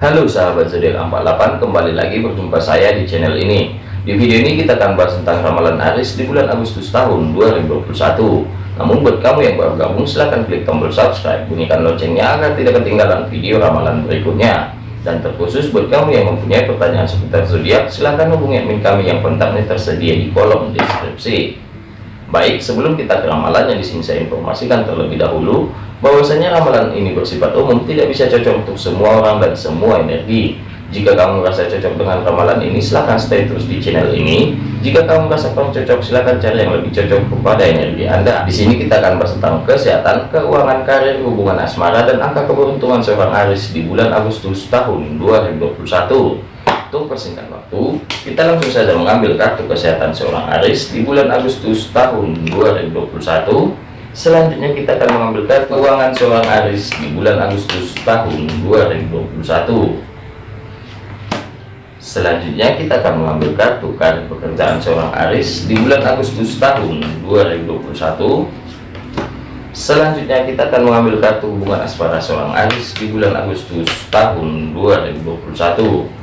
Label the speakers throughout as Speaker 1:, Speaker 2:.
Speaker 1: Halo sahabat zodiak 48 kembali lagi berjumpa saya di channel ini. Di video ini kita akan bahas tentang ramalan Aris di bulan Agustus tahun 2021 namun buat kamu yang baru gabung silahkan klik tombol subscribe bunyikan loncengnya agar tidak ketinggalan video ramalan berikutnya. Dan terkhusus buat kamu yang mempunyai pertanyaan seputar zodiak silahkan hubungi admin kami yang kontaknya tersedia di kolom deskripsi. Baik, sebelum kita ke ramalan yang di sini saya informasikan terlebih dahulu bahwasanya ramalan ini bersifat umum tidak bisa cocok untuk semua orang dan semua energi. Jika kamu merasa cocok dengan ramalan ini, silahkan stay terus di channel ini. Jika kamu merasa kurang cocok, silahkan cari yang lebih cocok kepada energi Anda. Di sini kita akan bahas tentang kesehatan, keuangan, karir, hubungan asmara, dan angka keberuntungan seorang Aris di bulan Agustus tahun 2021 untuk persingkat waktu kita langsung saja mengambil kartu kesehatan seorang Aris di bulan Agustus tahun 2021 selanjutnya kita akan mengambil kartu keuangan seorang Aris di bulan Agustus tahun 2021 selanjutnya kita akan mengambil kartu kartu pekerjaan seorang Aris di bulan Agustus tahun 2021 selanjutnya kita akan mengambil kartu hubungan asmara seorang Aris di bulan Agustus tahun 2021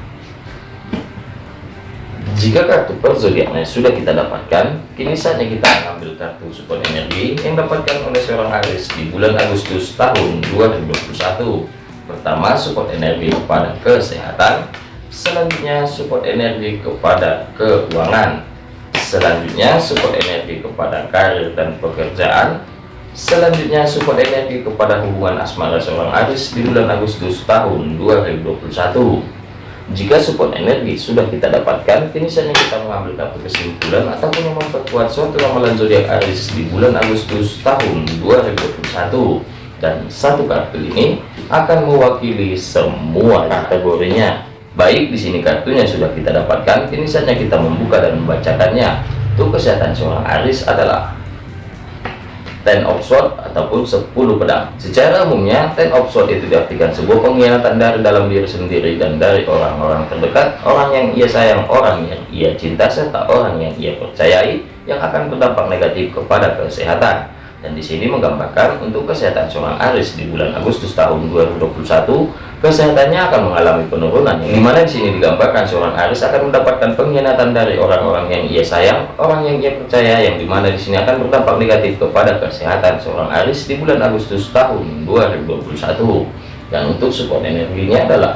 Speaker 1: jika kartu per zodiaknya sudah kita dapatkan, kini saatnya kita mengambil kartu support energi yang dapatkan oleh seorang Aris di bulan Agustus tahun 2021. Pertama, support energi kepada kesehatan, selanjutnya support energi kepada keuangan, selanjutnya support energi kepada karir dan pekerjaan, selanjutnya support energi kepada hubungan asmara seorang Aris di bulan Agustus tahun 2021 jika support energi sudah kita dapatkan, kini saatnya kita mengambil kartu kesimpulan ataupun memperkuat suatu ramalan zodiak Aries di bulan Agustus tahun 2021. Dan satu kartu ini akan mewakili semua kategorinya. Baik, di sini kartunya sudah kita dapatkan, kini saatnya kita membuka dan membacakannya. Untuk kesehatan seorang Aries adalah ten of sword ataupun 10 pedang. Secara umumnya ten of sword itu diartikan sebuah pengkhianatan dari dalam diri sendiri dan dari orang-orang terdekat orang yang ia sayang orang yang ia cinta serta orang yang ia percayai yang akan berdampak negatif kepada kesehatan. Dan di sini menggambarkan untuk kesehatan seorang Aris di bulan Agustus tahun 2021 kesehatannya akan mengalami penurunan. Di mana di sini digambarkan seorang Aris akan mendapatkan pengkhianatan dari orang-orang yang ia sayang orang yang ia percaya yang di mana di sini akan berdampak negatif kepada kesehatan seorang Aris di bulan Agustus tahun 2021 dan untuk support energinya adalah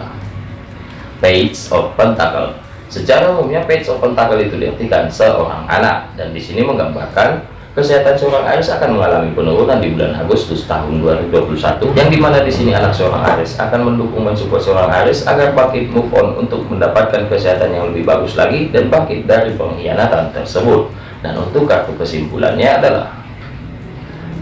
Speaker 1: Page of Pentacle. Secara umumnya Page of Pentacle itu diartikan seorang anak. Dan di sini menggambarkan Kesehatan seorang Aris akan mengalami penurunan di bulan Agustus tahun 2021 yang di mana di sini anak seorang Aris akan mendukung mensupport seorang Aris agar bangkit move on untuk mendapatkan kesehatan yang lebih bagus lagi dan bangkit dari pengkhianatan tersebut. Dan untuk kartu kesimpulannya adalah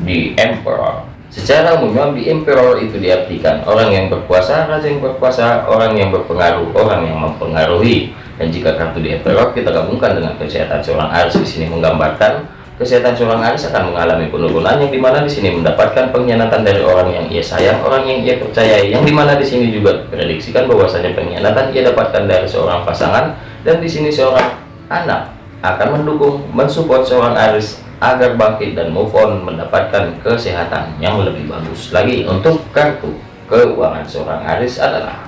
Speaker 1: di Emperor. Secara umumnya di Emperor itu diartikan orang yang berkuasa raja yang berkuasa orang yang berpengaruh orang yang mempengaruhi. Dan jika kartu di Emperor kita gabungkan dengan kesehatan seorang Aris. Di sini menggambarkan kesehatan seorang Aris akan mengalami penurunan yang di mana di sini mendapatkan pengkhianatan dari orang yang ia sayang, orang yang ia percayai, yang di mana di sini juga prediksikan bahwasanya pengkhianatan ia dapatkan dari seorang pasangan dan di sini seorang anak akan mendukung mensupport seorang Aris agar bangkit dan move on mendapatkan kesehatan yang lebih bagus lagi. Untuk kartu keuangan seorang Aris adalah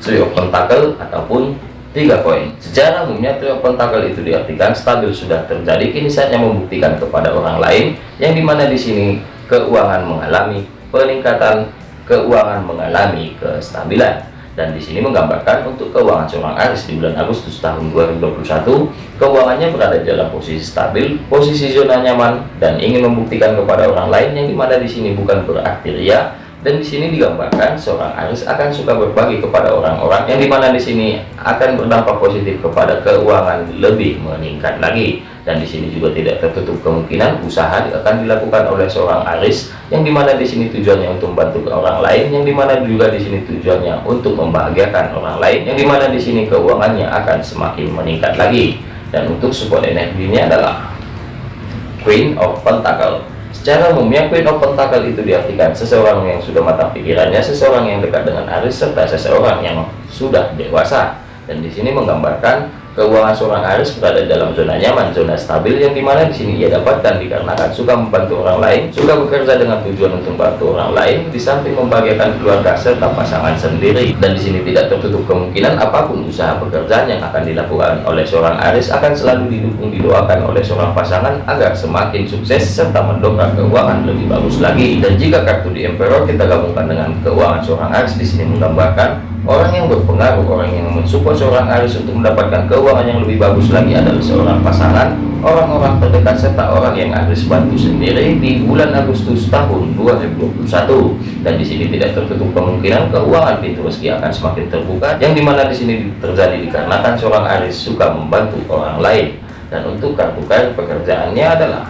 Speaker 1: trio pentakel ataupun tiga poin. Secara umumnya trio pentakel itu diartikan stabil sudah terjadi kini saatnya membuktikan kepada orang lain yang di mana di sini keuangan mengalami peningkatan keuangan mengalami kestabilan. Dan di sini menggambarkan untuk keuangan seorang Aris di bulan Agustus tahun 2021 keuangannya berada dalam posisi stabil posisi zona nyaman dan ingin membuktikan kepada orang lain yang di mana di sini bukan berarti ria dan di sini digambarkan seorang Aris akan suka berbagi kepada orang-orang yang di mana di sini akan berdampak positif kepada keuangan lebih meningkat lagi. Dan di sini juga tidak tertutup kemungkinan usaha akan dilakukan oleh seorang Aris yang di mana di sini tujuannya untuk membantu orang lain yang di mana juga di sini tujuannya untuk membahagiakan orang lain yang di mana di sini keuangannya akan semakin meningkat lagi. Dan untuk support energinya adalah Queen of Pentacle Secara umumnya Queen of Pentacle itu diartikan seseorang yang sudah matang pikirannya, seseorang yang dekat dengan Aris, serta seseorang yang sudah dewasa. Dan di sini menggambarkan keuangan seorang Aries berada dalam zona nyaman, zona stabil yang di mana di sini ia dapatkan dikarenakan suka membantu orang lain, suka bekerja dengan tujuan untuk membantu orang lain, di samping membahagiakan keluarga serta pasangan sendiri. Dan di sini tidak tertutup kemungkinan apa pun usaha pekerjaan yang akan dilakukan oleh seorang Aries akan selalu didukung didoakan oleh seorang pasangan agar semakin sukses serta mendongkrak keuangan lebih bagus lagi. Dan jika kartu di Emperor kita gabungkan dengan keuangan seorang Aries di sini menggambarkan Orang yang berpengaruh, orang yang mensupport seorang Aries untuk mendapatkan keuangan yang lebih bagus lagi adalah seorang pasangan, orang-orang terdekat serta orang yang Aries bantu sendiri di bulan Agustus tahun 2021. Dan di sini tidak tertutup kemungkinan keuangan pintu rezeki akan semakin terbuka, yang di mana di sini terjadi dikarenakan seorang Aries suka membantu orang lain. Dan untuk kartu kartu pekerjaannya adalah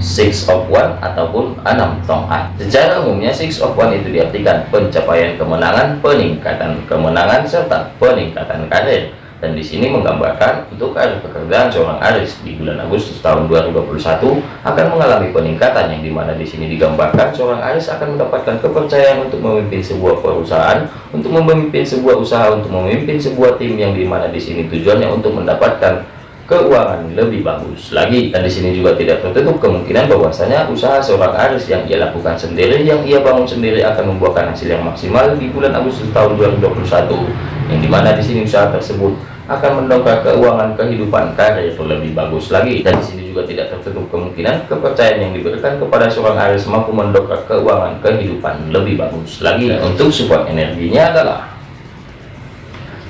Speaker 1: six of one ataupun enam tongkat secara umumnya six of one itu diartikan pencapaian kemenangan peningkatan kemenangan serta peningkatan karir. Dan di sini menggambarkan untuk karir pekerjaan seorang Aris di bulan Agustus tahun 2021 akan mengalami peningkatan yang di mana di sini digambarkan seorang Aris akan mendapatkan kepercayaan untuk memimpin sebuah perusahaan, untuk memimpin sebuah usaha, untuk memimpin sebuah tim yang di mana di sini tujuannya untuk mendapatkan keuangan lebih bagus lagi. Dan di sini juga tidak tertutup kemungkinan bahwasanya usaha seorang Aris yang ia lakukan sendiri yang ia bangun sendiri akan membuahkan hasil yang maksimal di bulan Agustus tahun 2021 yang di mana di sini usaha tersebut akan mendongkrak keuangan kehidupan karir lebih bagus lagi. Dan di sini juga tidak tertutup kemungkinan kepercayaan yang diberikan kepada seorang Aris mampu mendongkrak keuangan kehidupan lebih bagus lagi. Dan untuk support energinya adalah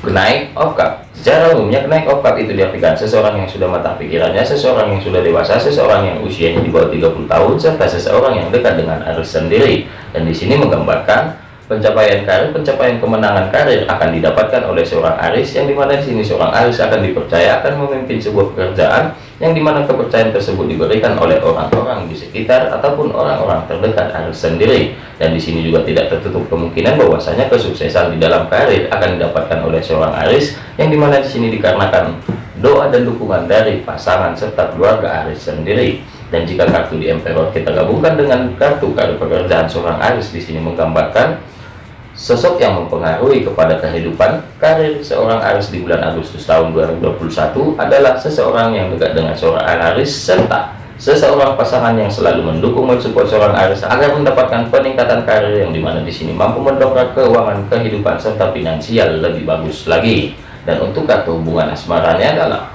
Speaker 1: kenaik of cup Secara umumnya kenaik opat itu diartikan seseorang yang sudah matang pikirannya, seseorang yang sudah dewasa, seseorang yang usianya di bawah 30 tahun, serta seseorang yang dekat dengan arus sendiri. Dan di sini menggambarkan pencapaian karir, pencapaian kemenangan karir akan didapatkan oleh seorang Aris yang di mana di sini seorang Aris akan dipercaya akan memimpin sebuah pekerjaan yang di mana kepercayaan tersebut diberikan oleh orang-orang di sekitar ataupun orang-orang terdekat Aris sendiri. Dan di sini juga tidak tertutup kemungkinan bahwasanya kesuksesan di dalam karir akan didapatkan oleh seorang Aris yang di mana di sini dikarenakan doa dan dukungan dari pasangan serta keluarga Aris sendiri. Dan jika kartu di Emperor kita gabungkan dengan kartu kartu pekerjaan seorang Aris di sini menggambarkan Sosok yang mempengaruhi kepada kehidupan karir seorang Aris di bulan Agustus tahun 2021 adalah seseorang yang dekat dengan seorang Aris serta seseorang pasangan yang selalu mendukung mensupport seorang Aris agar mendapatkan peningkatan karir yang di mana di sini mampu mendongkrak keuangan kehidupan serta finansial lebih bagus lagi. Dan untuk kartu hubungan asmaranya adalah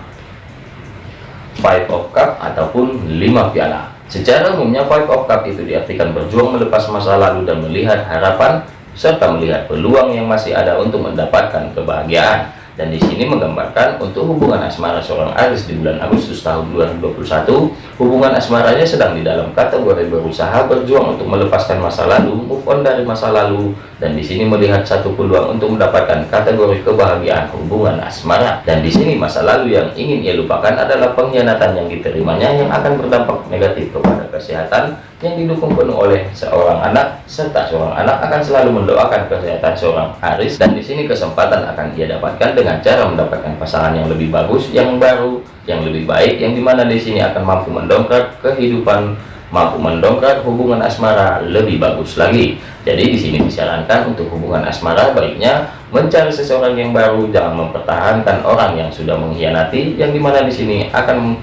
Speaker 1: Five of Cup ataupun lima piala. Secara umumnya Five of Cup itu diartikan berjuang melepas masa lalu dan melihat harapan serta melihat peluang yang masih ada untuk mendapatkan kebahagiaan. Dan di sini menggambarkan untuk hubungan asmara seorang Aris di bulan Agustus tahun 2021 hubungan asmaranya sedang di dalam kategori berusaha berjuang untuk melepaskan masa lalu move on dari masa lalu dan di sini melihat satu peluang untuk mendapatkan kategori kebahagiaan hubungan asmara. Dan di sini masa lalu yang ingin ia lupakan adalah pengkhianatan yang diterimanya yang akan berdampak negatif kepada kesehatan yang didukung penuh oleh seorang anak serta seorang anak akan selalu mendoakan kesehatan seorang Aris dan di sini kesempatan akan ia dapatkan dengan cara mendapatkan pasangan yang lebih bagus yang baru yang lebih baik yang di mana di sini akan mampu mendongkrak kehidupan mampu mendongkrak hubungan asmara lebih bagus lagi. Jadi di sini disarankan untuk hubungan asmara baiknya mencari seseorang yang baru jangan mempertahankan orang yang sudah mengkhianati yang di mana di sini akan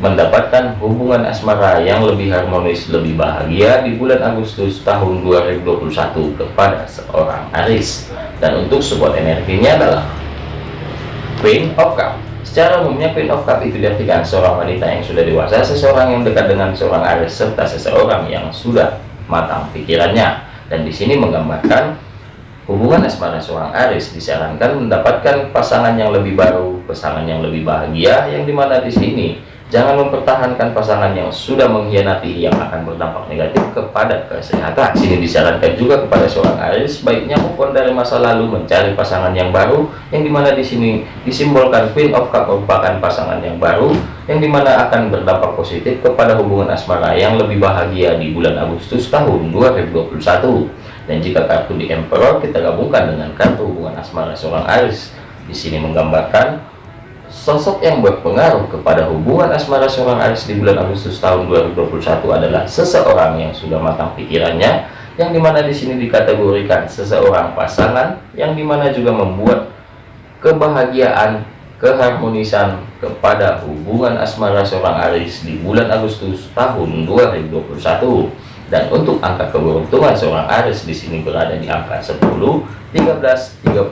Speaker 1: mendapatkan hubungan asmara yang lebih harmonis, lebih bahagia di bulan Agustus tahun 2021 kepada seorang Aris. Dan untuk support energinya adalah Queen of Cup. Secara umumnya Queen of Cup itu diartikan seorang wanita yang sudah dewasa, seseorang yang dekat dengan seorang Aris, serta seseorang yang sudah matang pikirannya. Dan di sini menggambarkan hubungan asmara seorang Aris disarankan mendapatkan pasangan yang lebih baru, pasangan yang lebih bahagia, yang di mana di sini Jangan mempertahankan pasangan yang sudah mengkhianati yang akan berdampak negatif kepada kesehatan. Sini disarankan juga kepada seorang Aries baiknya move dari masa lalu mencari pasangan yang baru yang di mana di sini disimbolkan Queen of Cup merupakan pasangan yang baru yang di mana akan berdampak positif kepada hubungan asmara yang lebih bahagia di bulan Agustus tahun 2021. Dan jika kartu di Emperor kita gabungkan dengan kartu hubungan asmara seorang Aries di sini menggambarkan Sosok yang berpengaruh kepada hubungan asmara seorang Aris di bulan Agustus tahun 2021 adalah seseorang yang sudah matang pikirannya, yang di mana di sini dikategorikan seseorang pasangan, yang di mana juga membuat kebahagiaan, keharmonisan kepada hubungan asmara seorang Aris di bulan Agustus tahun 2021. Dan untuk angka keberuntungan seorang Aris di sini berada di angka 10, 13, 36,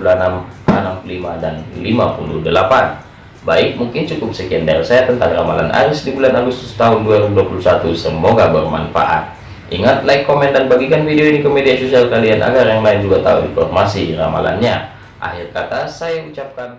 Speaker 1: 65 dan 58. Baik, mungkin cukup sekian dari saya tentang ramalan Aries di bulan Agustus tahun 2021. Semoga bermanfaat. Ingat, like, komen, dan bagikan video ini ke media sosial kalian agar yang lain juga tahu informasi ramalannya. Akhir kata, saya ucapkan